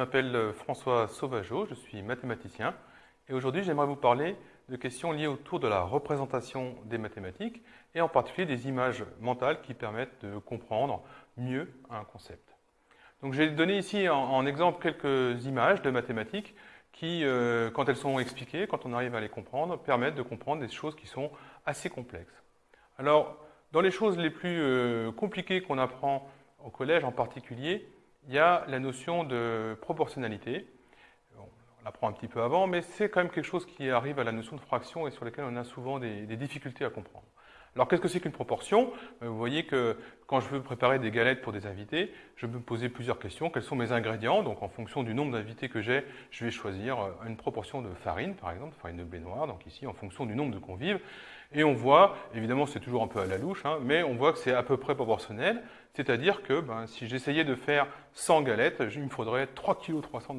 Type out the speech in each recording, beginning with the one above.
m'appelle euh, François Sauvageau, je suis mathématicien et aujourd'hui j'aimerais vous parler de questions liées autour de la représentation des mathématiques et en particulier des images mentales qui permettent de comprendre mieux un concept. Donc j'ai donné ici en, exemple quelques images de mathématiques qui, euh, quand elles sont expliquées, quand on arrive à les comprendre, permettent de comprendre des choses qui sont assez complexes. Alors, dans les choses les plus euh, compliquées qu'on apprend au collège en particulier, il y a la notion de proportionnalité. On l'apprend un petit peu avant, mais c'est quand même quelque chose qui arrive à la notion de fraction et sur laquelle on a souvent des, difficultés à comprendre. Alors qu'est-ce que c'est qu'une proportion? Euh, Vous voyez que quand je veux préparer des galettes pour des invités, je peux me poser plusieurs questions. Quels sont mes ingrédients? Donc en fonction du nombre d'invités que j'ai, je vais choisir euh, une proportion de farine, par exemple, farine de blé noir, donc ici en fonction du nombre de convives. Et on voit, évidemment c'est toujours un peu à la louche, hein, mais on voit que c'est à peu près proportionnel. C'est-à-dire que ben, si j'essayais de faire 100 galettes, il me faudrait 3 kg 300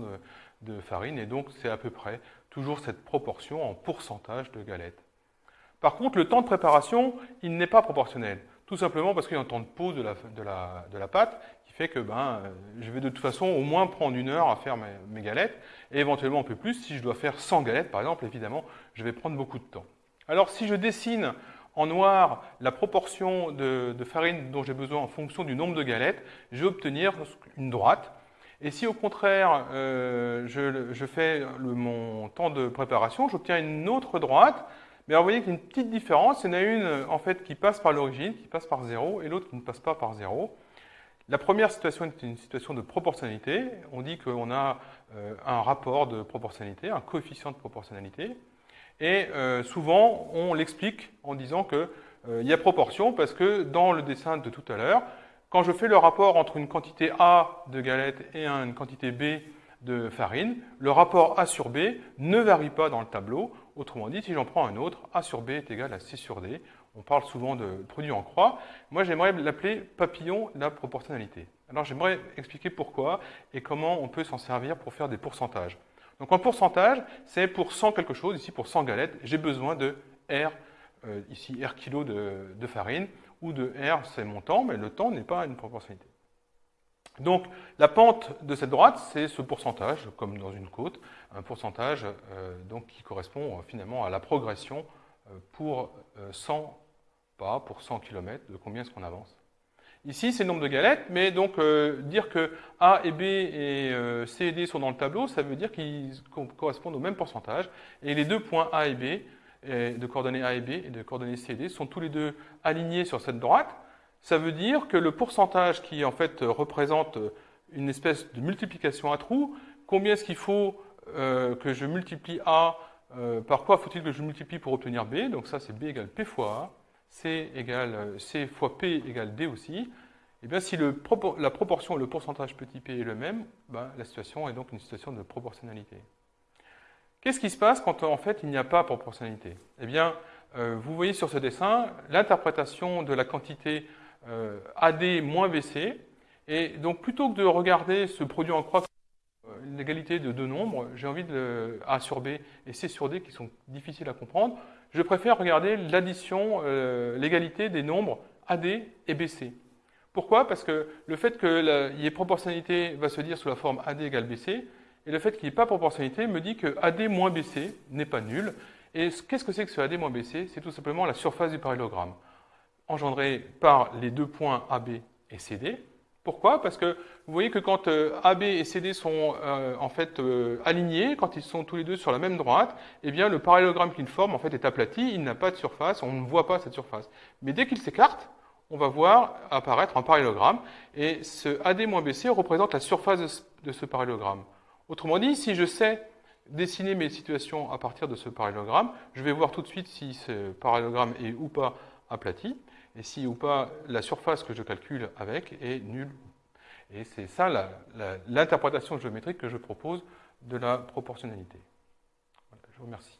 de, farine, et donc c'est à peu près toujours cette proportion en pourcentage de galettes. Par contre, le temps de préparation, il n'est pas proportionnel. Tout simplement parce qu'il y a un temps de pause de la, pâte qui fait que ben, je vais de toute façon au moins prendre une heure à faire mes, galettes, et éventuellement un peu plus. Si je dois faire 100 galettes, par exemple, évidemment, je vais prendre beaucoup de temps. Alors si je dessine en noir la proportion de, farine dont j'ai besoin en fonction du nombre de galettes, je vais obtenir une droite. Et si au contraire euh, je, fais mon temps de préparation, j'obtiens une autre droite. Mais alors vous voyez qu'il y a une petite différence. Il y en a une en fait qui passe par l'origine, qui passe par 0, et l'autre qui ne passe pas par 0. La première situation est une situation de proportionnalité. On dit qu'on a euh, un rapport de proportionnalité, un coefficient de proportionnalité. Et euh, souvent, on l'explique en disant qu'il euh, y a proportion parce que dans le dessin de tout à l'heure, quand je fais le rapport entre une quantité A de galettes et une quantité B de farine, le rapport A sur B ne varie pas dans le tableau. Autrement dit, si j'en prends un autre, A sur B est égal à C sur D. On parle souvent de produit en croix. Moi, j'aimerais l'appeler papillon de la proportionnalité. Alors, j'aimerais expliquer pourquoi et comment on peut s'en servir pour faire des pourcentages. Donc en pourcentage, c'est pour 100 quelque chose, ici pour 100 galettes, j'ai besoin de R, euh, ici R kilo de, farine, ou de R, c'est mon temps, mais le temps n'est pas une proportionnalité. Donc la pente de cette droite, c'est ce pourcentage, comme dans une côte, un pourcentage euh, donc, qui correspond euh, finalement à la progression pour 100 pas, pour 100 km, de combien est-ce qu'on avance. Ici, c'est le nombre de galettes, mais donc euh, dire que A et B et euh, C et D sont dans le tableau, ça veut dire qu'ils correspondent au même pourcentage. Et les deux points A et B, de coordonnées A et B et de coordonnées C et D, sont tous les deux alignés sur cette droite. Ça veut dire que le pourcentage qui en fait représente une espèce de multiplication à trous, combien est-ce qu'il faut euh, que je multiplie A, par quoi faut-il que je multiplie pour obtenir B? Donc ça, c'est B égale P fois A. C, égale, C fois P égale D aussi, et eh bien si la proportion, le pourcentage petit p est le même, ben, la situation est donc une situation de proportionnalité. Qu'est-ce qui se passe quand en fait il n'y a pas proportionnalité? Eh bien, euh, vous voyez sur ce dessin l'interprétation de la quantité euh, AD moins BC, et donc plutôt que de regarder ce produit en croix une égalité de deux nombres, j'ai envie de A sur B et C sur D qui sont difficiles à comprendre, je préfère regarder l'addition, euh, l'égalité des nombres AD et BC. Pourquoi? Parce que le fait qu'il y ait proportionnalité va se dire sous la forme AD égale BC, et le fait qu'il n'y ait pas proportionnalité me dit que AD moins BC n'est pas nul. Et qu'est-ce que c'est que ce AD moins BC C'est tout simplement la surface du parallélogramme, engendrée par les deux points AB et CD, pourquoi? Parce que vous voyez que quand euh, AB et CD sont euh, en fait euh, alignés, quand ils sont tous les deux sur la même droite, eh bien le parallélogramme qu'ils forment en fait est aplati, il n'a pas de surface, on ne voit pas cette surface. Mais dès qu'ils s'écartent, on va voir apparaître un parallélogramme, et ce AD-BC représente la surface de ce parallélogramme. Autrement dit, si je sais dessiner mes situations à partir de ce parallélogramme, je vais voir tout de suite si ce parallélogramme est ou pas aplati et si ou pas la surface que je calcule avec est nulle. Et c'est ça l'interprétation géométrique que je propose de la proportionnalité. je vous remercie.